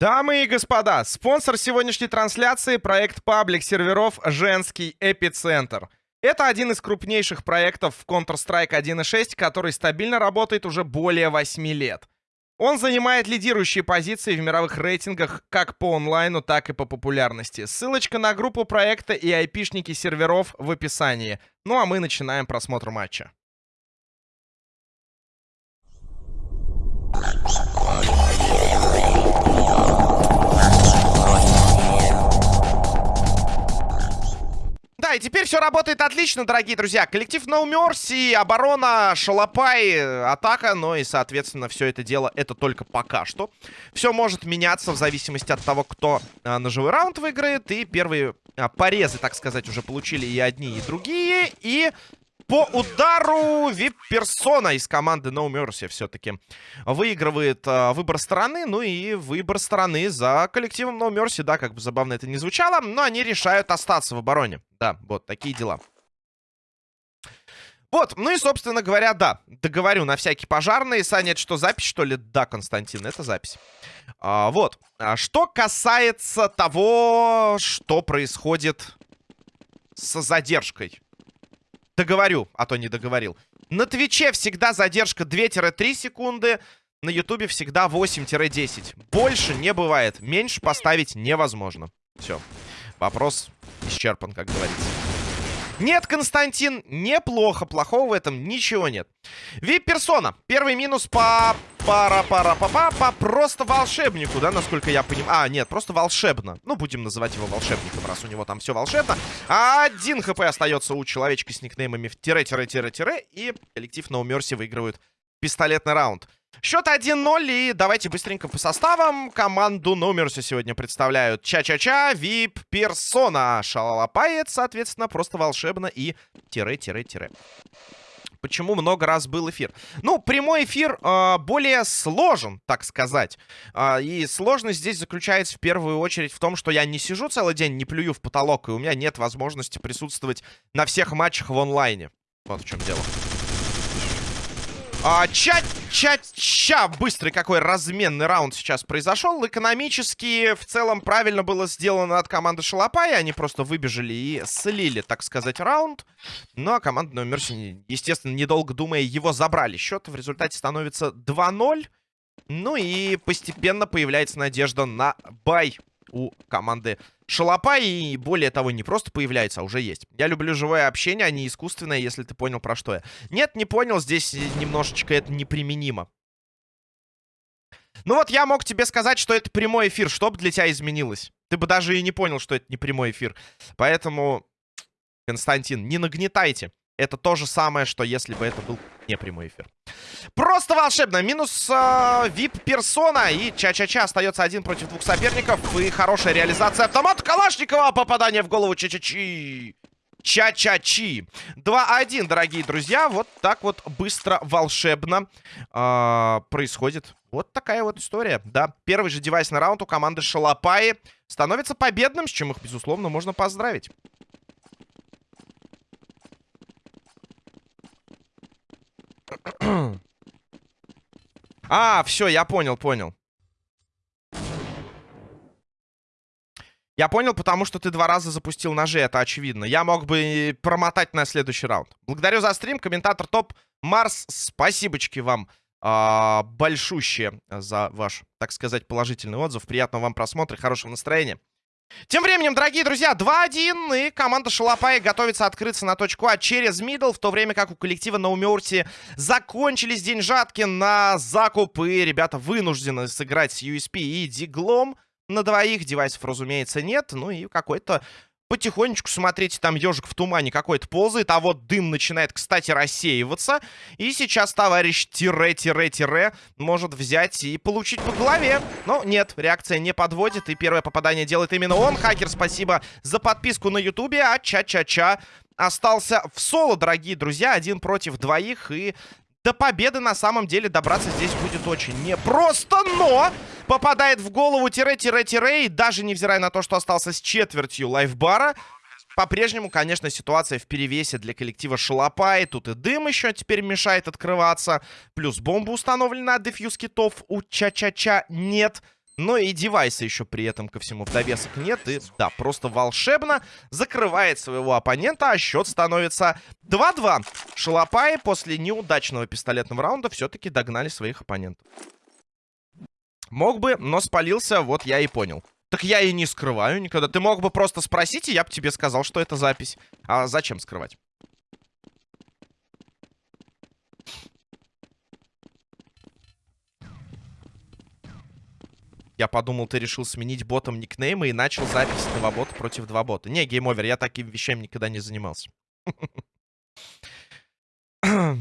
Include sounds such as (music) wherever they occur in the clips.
Дамы и господа, спонсор сегодняшней трансляции — проект паблик серверов «Женский эпицентр». Это один из крупнейших проектов в Counter-Strike 1.6, который стабильно работает уже более 8 лет. Он занимает лидирующие позиции в мировых рейтингах как по онлайну, так и по популярности. Ссылочка на группу проекта и айпишники серверов в описании. Ну а мы начинаем просмотр матча. Все работает отлично, дорогие друзья. Коллектив No Mercy, оборона, шалопай, атака. Ну и, соответственно, все это дело, это только пока что. Все может меняться в зависимости от того, кто а, на живой раунд выиграет. И первые а, порезы, так сказать, уже получили и одни, и другие. И по удару вип-персона из команды No Mercy все-таки выигрывает э, выбор страны. Ну и выбор страны за коллективом No Mercy. Да, как бы забавно это не звучало. Но они решают остаться в обороне. Да, вот такие дела. Вот, ну и, собственно говоря, да, договорю на всякий пожарный. Саня, это что, запись, что ли? Да, Константин, это запись. А, вот, а что касается того, что происходит с задержкой. Договорю, а то не договорил. На Твиче всегда задержка 2-3 секунды. На Ютубе всегда 8-10. Больше не бывает. Меньше поставить невозможно. Все. Вопрос исчерпан, как говорится. Нет, Константин, неплохо. Плохого в этом ничего нет. Вип-персона. Первый минус по пара-пара-па-па-па. Просто волшебнику, да, насколько я понимаю. А, нет, просто волшебно. Ну, будем называть его волшебником, раз у него там все волшебно. Один хп остается у человечка с никнеймами в тире-тире-тире-тире. И коллектив No Mercy выигрывает пистолетный раунд. Счет 1-0, и давайте быстренько по составам. Команду Номерси сегодня представляют Ча-Ча-Ча, Вип, Персона, Шалалапает, соответственно, просто волшебно и тире-тире-тире. Почему много раз был эфир? Ну, прямой эфир э, более сложен, так сказать. Э, и сложность здесь заключается в первую очередь в том, что я не сижу целый день, не плюю в потолок, и у меня нет возможности присутствовать на всех матчах в онлайне. Вот в чем дело. А, Ча-ча-ча! Быстрый какой разменный раунд сейчас произошел. Экономически в целом правильно было сделано от команды Шалопая. Они просто выбежали и слили, так сказать, раунд. Ну, а команда номер, естественно, недолго думая, его забрали. Счет в результате становится 2-0. Ну и постепенно появляется надежда на бай у команды Шалопа. И более того, не просто появляется, а уже есть. Я люблю живое общение, а не искусственное, если ты понял, про что я. Нет, не понял, здесь немножечко это неприменимо. Ну вот я мог тебе сказать, что это прямой эфир. Что бы для тебя изменилось? Ты бы даже и не понял, что это не прямой эфир. Поэтому, Константин, не нагнетайте. Это то же самое, что если бы это был не прямой эфир. Просто волшебно. Минус э, VIP-персона. И Ча-Ча-Ча остается один против двух соперников. И хорошая реализация автомата Калашникова. Попадание в голову Ча-Ча-Чи. Ча-Ча-Чи. 2-1, дорогие друзья. Вот так вот быстро, волшебно э, происходит. Вот такая вот история. Да, первый же девайсный раунд у команды Шалопаи становится победным, с чем их, безусловно, можно поздравить. А, все, я понял, понял. Я понял, потому что ты два раза запустил ножи, это очевидно. Я мог бы промотать на следующий раунд. Благодарю за стрим, комментатор топ. Марс, спасибочки вам а, большущие за ваш, так сказать, положительный отзыв. Приятного вам просмотра, хорошего настроения. Тем временем, дорогие друзья, 2-1, и команда Шалопая готовится открыться на точку А через мидл, в то время как у коллектива Наумерти закончились деньжатки на закуп, и ребята вынуждены сыграть с USP и Диглом на двоих. Девайсов, разумеется, нет, ну и какой-то Потихонечку, смотрите, там ежик в тумане какой-то ползает, а вот дым начинает, кстати, рассеиваться. И сейчас товарищ тире-тире-тире может взять и получить по голове. Но нет, реакция не подводит, и первое попадание делает именно он. Хакер, спасибо за подписку на ютубе, а ча-ча-ча остался в соло, дорогие друзья. Один против двоих, и до победы на самом деле добраться здесь будет очень непросто, но попадает в голову тире-тире-тире, и даже невзирая на то, что остался с четвертью лайфбара, по-прежнему, конечно, ситуация в перевесе для коллектива Шалопай. Тут и дым еще теперь мешает открываться. Плюс бомба установлена дефьюз китов у Ча-Ча-Ча нет. Но и девайса еще при этом ко всему в довесок нет. И да, просто волшебно закрывает своего оппонента, а счет становится 2-2. Шалопаи после неудачного пистолетного раунда все-таки догнали своих оппонентов. Мог бы, но спалился, вот я и понял. Так я и не скрываю никогда. Ты мог бы просто спросить, и я бы тебе сказал, что это запись. А зачем скрывать? Я подумал, ты решил сменить ботом никнеймы и начал запись два бота против два бота. Не, Game Over, я таким вещами никогда не занимался. (clears throat)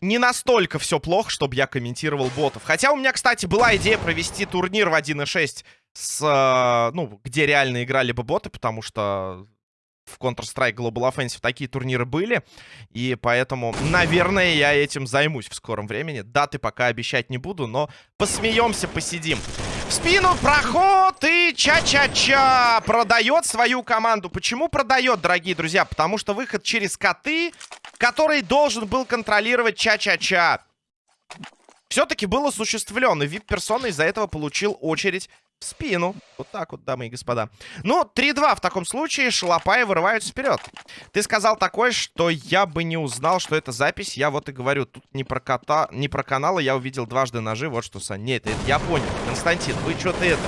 Не настолько все плохо, чтобы я комментировал ботов. Хотя у меня, кстати, была идея провести турнир в 1.6, с, э, ну, где реально играли бы боты, потому что в Counter-Strike Global Offensive такие турниры были. И поэтому, наверное, я этим займусь в скором времени. Даты пока обещать не буду, но посмеемся, посидим. В спину проход и ча-ча-ча продает свою команду. Почему продает, дорогие друзья? Потому что выход через коты, который должен был контролировать ча-ча-ча. Все-таки был осуществлен, и вип-персона из-за этого получил очередь в спину. Вот так вот, дамы и господа. Ну, 3-2 в таком случае. Шалопаи вырываются вперед. Ты сказал такое, что я бы не узнал, что это запись. Я вот и говорю, тут не про кота, не про каналы. Я увидел дважды ножи. Вот что, Сань. Нет, это я понял. Константин, вы что-то это...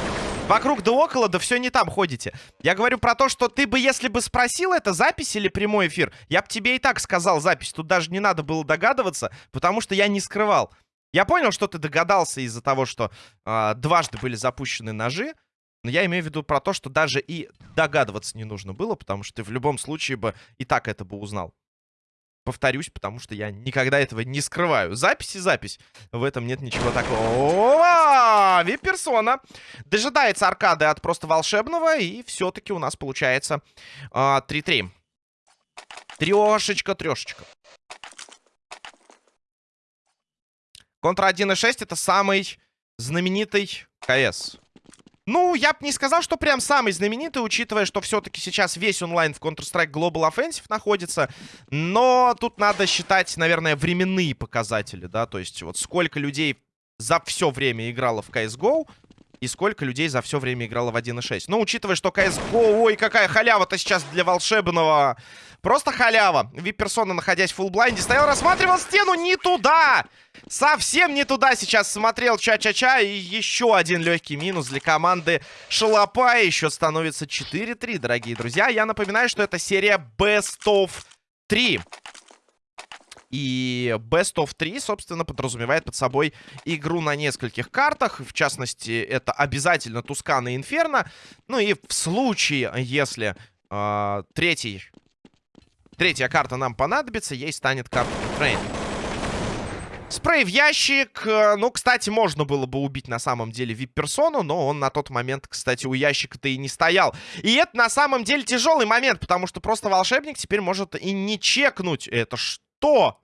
Вокруг да около, да все не там ходите. Я говорю про то, что ты бы, если бы спросил, это запись или прямой эфир, я бы тебе и так сказал запись. Тут даже не надо было догадываться, потому что я не скрывал. Я понял, что ты догадался из-за того, что э, дважды были запущены ножи. Но я имею в виду про то, что даже и догадываться не нужно было, потому что ты в любом случае бы и так это бы узнал. Повторюсь, потому что я никогда этого не скрываю. Запись и запись. В этом нет ничего такого. Вип-персона. Дожидается аркады от просто волшебного. И все-таки у нас получается 3-3. Трешечка, трешечка. Контра 1.6 это самый знаменитый КС. Ну, я бы не сказал, что прям самый знаменитый, учитывая, что все-таки сейчас весь онлайн в Counter-Strike Global Offensive находится. Но тут надо считать, наверное, временные показатели, да, то есть вот сколько людей за все время играло в CSGO и сколько людей за все время играло в 1.6. Но учитывая, что CSGO, ой, какая халява-то сейчас для волшебного. Просто халява. Вип-персона, находясь в фуллблайнде, стоял, рассматривал стену не туда. Совсем не туда сейчас смотрел Ча-Ча-Ча. И еще один легкий минус для команды Шалопа. Еще становится 4-3, дорогие друзья. Я напоминаю, что это серия Best of 3. И Best of 3, собственно, подразумевает под собой игру на нескольких картах. В частности, это обязательно Тускана и Инферно. Ну и в случае, если э, третий, третья карта нам понадобится, ей станет карта Трейн. Спрей в ящик. Ну, кстати, можно было бы убить на самом деле вип-персону, но он на тот момент, кстати, у ящика-то и не стоял. И это на самом деле тяжелый момент, потому что просто волшебник теперь может и не чекнуть. Это что?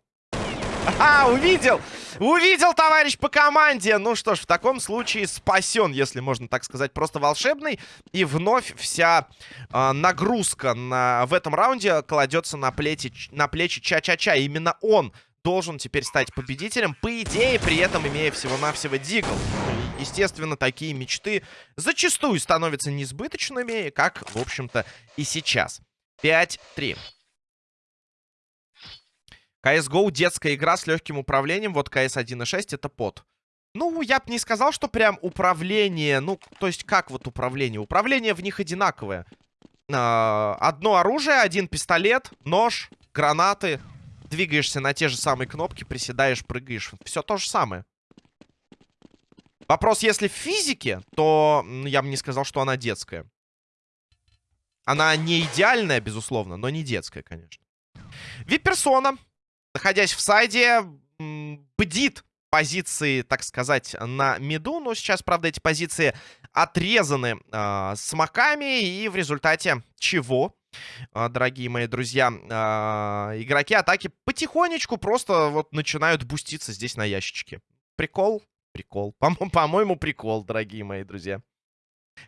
(laughs) А, увидел! Увидел, товарищ по команде! Ну что ж, в таком случае спасен, если можно так сказать, просто волшебный. И вновь вся э, нагрузка на, в этом раунде кладется на, плети, на плечи Ча-Ча-Ча. Именно он должен теперь стать победителем, по идее, при этом имея всего-навсего Дигл. Естественно, такие мечты зачастую становятся несбыточными, как, в общем-то, и сейчас. 5-3. CSGO детская игра с легким управлением. Вот CS 1.6 это под. Ну, я бы не сказал, что прям управление... Ну, то есть как вот управление? Управление в них одинаковое. А, одно оружие, один пистолет, нож, гранаты. Двигаешься на те же самые кнопки, приседаешь, прыгаешь. Все то же самое. Вопрос, если в физике, то я бы не сказал, что она детская. Она не идеальная, безусловно, но не детская, конечно. Вип-персона находясь в сайде, бдит позиции, так сказать, на миду. Но сейчас, правда, эти позиции отрезаны э, смоками. И в результате чего, э, дорогие мои друзья, э, игроки атаки потихонечку просто вот начинают буститься здесь на ящичке. Прикол? Прикол. (laughs) По-моему, прикол, дорогие мои друзья.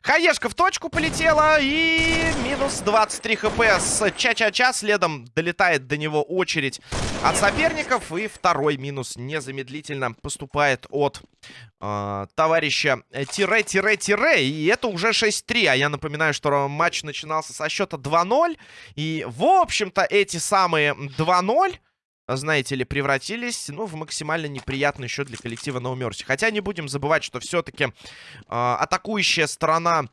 Хаешка в точку полетела и минус 23 хп с Ча-Ча-Ча. Следом долетает до него очередь от соперников. И второй минус незамедлительно поступает от э, товарища тире-тире-тире. И это уже 6-3. А я напоминаю, что матч начинался со счета 2-0. И, в общем-то, эти самые 2-0 знаете ли, превратились, ну, в максимально неприятный счет для коллектива No Mercy. Хотя не будем забывать, что все-таки э, атакующая сторона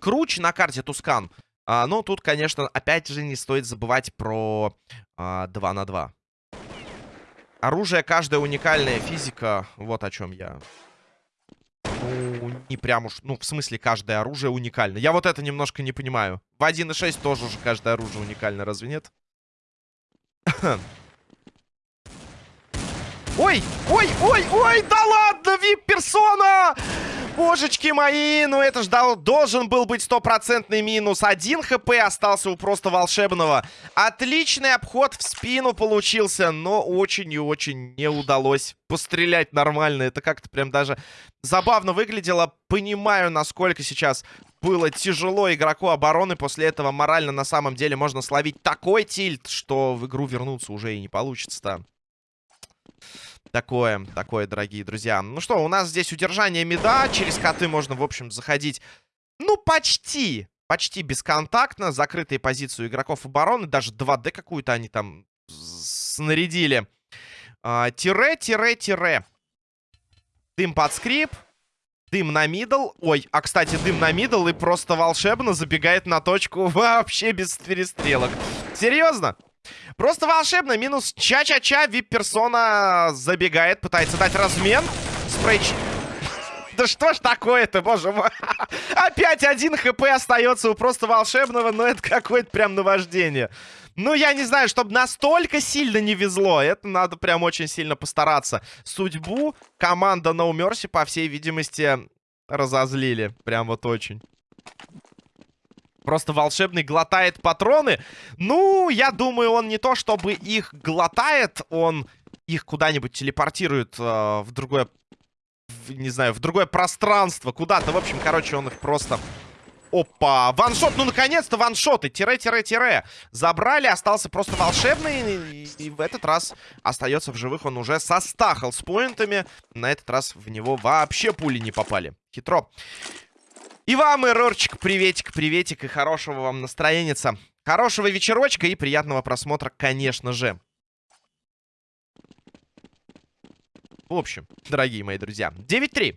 круче на карте Тускан. А, ну, тут, конечно, опять же не стоит забывать про а, 2 на 2. Оружие каждая уникальная физика. Вот о чем я. Ну, не прям уж... Ну, в смысле, каждое оружие уникально. Я вот это немножко не понимаю. В 1.6 тоже уже каждое оружие уникально, разве нет? Ой, ой, ой, ой, да ладно, вип-персона! Божечки мои, ну это ж должен был быть стопроцентный минус. Один хп остался у просто волшебного. Отличный обход в спину получился, но очень и очень не удалось пострелять нормально. Это как-то прям даже забавно выглядело. Понимаю, насколько сейчас было тяжело игроку обороны. После этого морально на самом деле можно словить такой тильт, что в игру вернуться уже и не получится-то. Такое, такое, дорогие друзья. Ну что, у нас здесь удержание мида. Через коты можно, в общем, заходить, ну, почти, почти бесконтактно. Закрытые позиции игроков обороны. Даже 2D какую-то они там снарядили. А, тире, тире, тире. Дым под скрип. Дым на middle. Ой, а, кстати, дым на middle и просто волшебно забегает на точку (laughs) вообще без перестрелок. Серьезно? Просто волшебно. Минус ча-ча-ча. Вип-персона забегает, пытается дать размен. Спрей... (laughs) Да что ж такое-то, боже мой. (laughs) Опять один хп остается у просто волшебного, но это какое-то прям наваждение. Ну, я не знаю, чтобы настолько сильно не везло. Это надо прям очень сильно постараться. Судьбу команда No Mercy, по всей видимости, разозлили. Прям вот очень. Просто волшебный глотает патроны. Ну, я думаю, он не то чтобы их глотает, он их куда-нибудь телепортирует э, в другое, в, не знаю, в другое пространство. Куда-то, в общем, короче, он их просто... Опа, ваншот, ну наконец-то ваншоты, тире-тире-тире. Забрали, остался просто волшебный, и, и в этот раз остается в живых он уже со стахал с поинтами. На этот раз в него вообще пули не попали. Хитро. И вам, эрорчик, приветик, приветик и хорошего вам настроения. Хорошего вечерочка и приятного просмотра, конечно же. В общем, дорогие мои друзья, 9-3.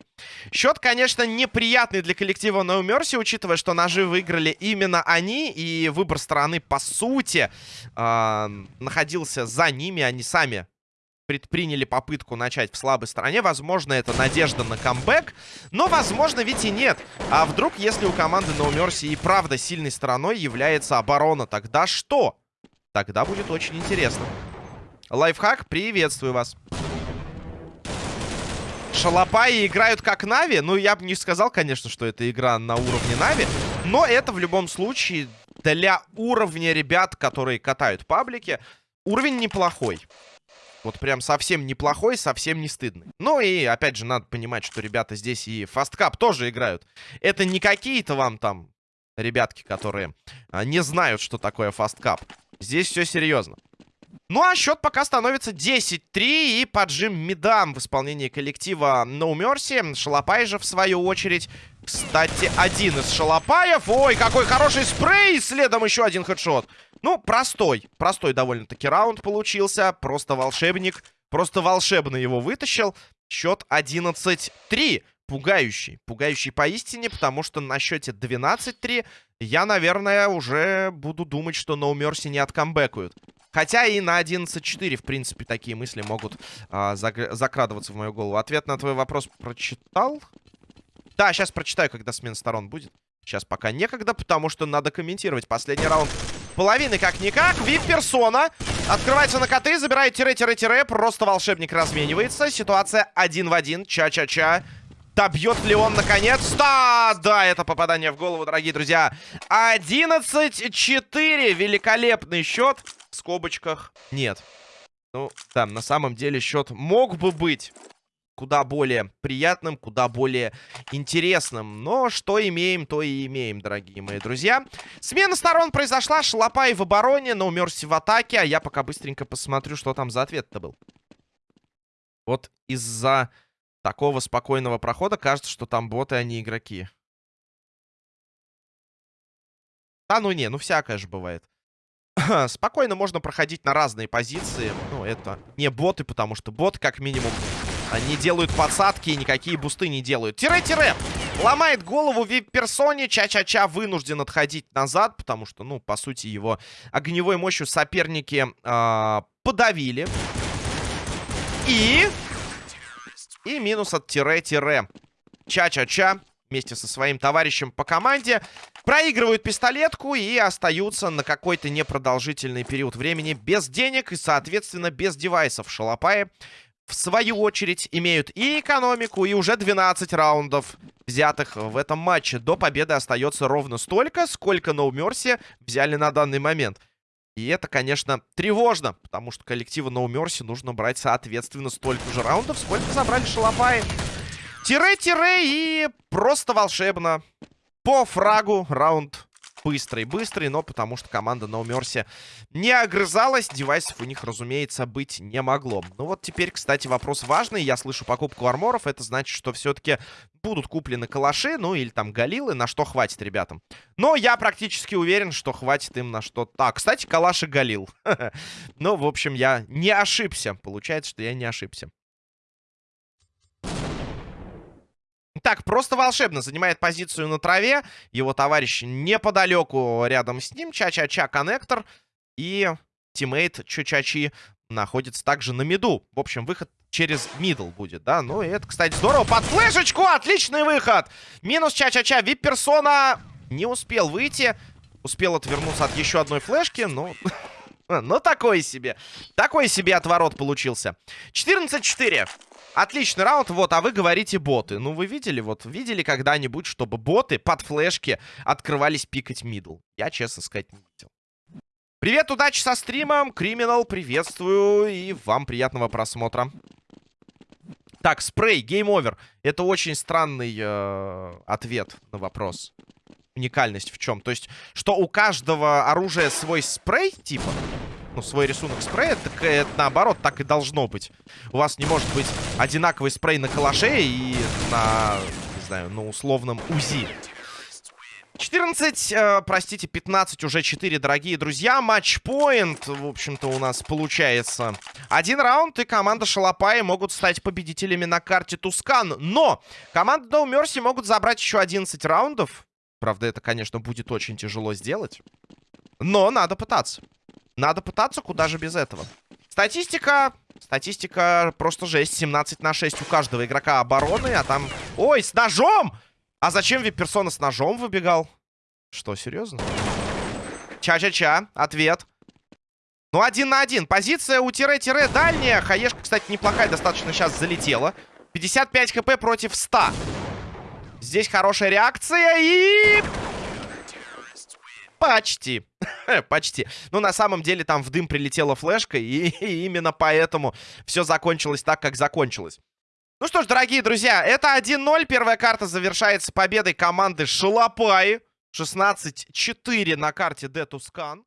Счет, конечно, неприятный для коллектива No Mercy, учитывая, что ножи выиграли именно они, и выбор стороны, по сути, э, находился за ними, они сами предприняли попытку начать в слабой стороне. Возможно, это надежда на камбэк. Но, возможно, ведь и нет. А вдруг, если у команды No Mercy и правда сильной стороной является оборона, тогда что? Тогда будет очень интересно. Лайфхак, приветствую вас. Шалопаи играют как Нави. Ну, я бы не сказал, конечно, что это игра на уровне Нави. Но это в любом случае для уровня ребят, которые катают паблики, уровень неплохой. Вот прям совсем неплохой, совсем не стыдный. Ну и, опять же, надо понимать, что ребята здесь и Fastcup тоже играют. Это не какие-то вам там ребятки, которые а, не знают, что такое Fastcup. Здесь все серьезно. Ну а счет пока становится 10-3 и поджим мидом в исполнении коллектива No Mercy. Шалопай же в свою очередь. Кстати, один из шалопаев. Ой, какой хороший спрей! Следом еще один headshot. Ну, простой. Простой довольно-таки раунд получился. Просто волшебник. Просто волшебно его вытащил. Счет 11-3. Пугающий. Пугающий поистине, потому что на счете 12-3 я, наверное, уже буду думать, что No Mercy не откамбэкают. Хотя и на 11-4, в принципе, такие мысли могут а, закрадываться в мою голову. Ответ на твой вопрос прочитал? Да, сейчас прочитаю, когда смена сторон будет. Сейчас пока некогда, потому что надо комментировать последний раунд половины как-никак. Вип-персона открывается на коты, забирает тире-тире-тире. Просто волшебник разменивается. Ситуация один в один. Ча-ча-ча. Добьет ли он наконец-то? Да, это попадание в голову, дорогие друзья. 11-4. Великолепный счет. В скобочках нет. Ну, там, на самом деле счет мог бы быть куда более приятным, куда более интересным. Но что имеем, то и имеем, дорогие мои друзья. Смена сторон произошла. Шалопай в обороне, но умерся в атаке. А я пока быстренько посмотрю, что там за ответ-то был. Вот из-за такого спокойного прохода кажется, что там боты, а не игроки. Да ну не, ну всякое же бывает. (clears throat) Спокойно можно проходить на разные позиции. Ну, это не боты, потому что боты, как минимум, они делают подсадки и никакие бусты не делают. Тире-тире! Ломает голову вип-персоне. Ча-ча-ча вынужден отходить назад, потому что, ну, по сути, его огневой мощью соперники э, подавили. И... И минус от тире-тире. Ча-ча-ча вместе со своим товарищем по команде. Проигрывают пистолетку и остаются на какой-то непродолжительный период времени без денег и, соответственно, без девайсов. Шалопаи, в свою очередь, имеют и экономику, и уже 12 раундов, взятых в этом матче. До победы остается ровно столько, сколько No Mercy взяли на данный момент. И это, конечно, тревожно, потому что коллективу No Mercy нужно брать, соответственно, столько же раундов, сколько забрали шалопаи. Тире-тире и просто волшебно. По фрагу раунд быстрый-быстрый, но потому что команда No Mercy не огрызалась. Девайсов у них, разумеется, быть не могло. Ну вот теперь, кстати, вопрос важный. Я слышу покупку арморов. Это значит, что все-таки будут куплены калаши, ну или там галилы, на что хватит ребятам. Но я практически уверен, что хватит им на что... Так, кстати, калаш галил. (laughs) Ну, в общем, я не ошибся. Получается, что я не ошибся. Так, просто волшебно занимает позицию на траве. Его товарищ неподалеку рядом с ним. Ча-ча-ча коннектор. И teammate Чучачи находится также на миду. В общем, выход через middle будет, да? Ну, и это, кстати, здорово. Под флешечку! Отличный выход! Минус Ча-ча-ча. Вип-персона не успел выйти. Успел отвернуться от еще одной флешки, но... (laughs) (laughs) Ну, такой себе. Такой себе отворот получился. 14-4. Отличный раунд, вот, а вы говорите боты. Ну, вы видели, вот, видели когда-нибудь, чтобы боты под флешки открывались пикать middle? Я, честно сказать, не видел. Привет, удачи со стримом, Криминал, приветствую, и вам приятного просмотра. Так, спрей, Game Over. Это очень странный э, ответ на вопрос. Уникальность в чем? То есть, что у каждого оружия свой спрей, типа? Ну, свой рисунок спрея, так это наоборот так и должно быть. У вас не может быть одинаковый спрей на калаше и на, не знаю, на условном УЗИ. 14, э, простите, 15, уже 4, дорогие друзья. Матчпоинт, в общем-то, у нас получается. Один раунд, и команда Шалопаи могут стать победителями на карте Тускан. Но команда No Mercy могут забрать еще 11 раундов. Правда, это, конечно, будет очень тяжело сделать. Но надо пытаться. Надо пытаться, куда же без этого. Статистика... Статистика просто жесть. 17 на 6 у каждого игрока обороны, а там... Ой, с ножом! А зачем персона с ножом выбегал? Что, серьезно? Ча-ча-ча. Ответ. Ну, один на один. Позиция у тире-тире дальняя. Хаешка, кстати, неплохая. Достаточно сейчас залетела. 55 хп против 100. Здесь хорошая реакция и... Почти. (laughs) Почти. Ну, на самом деле, там в дым прилетела флешка, и, (laughs) и именно поэтому все закончилось так, как закончилось. Ну что ж, дорогие друзья, это 1-0. Первая карта завершается победой команды Шалопай. 16-4 на карте Детускан.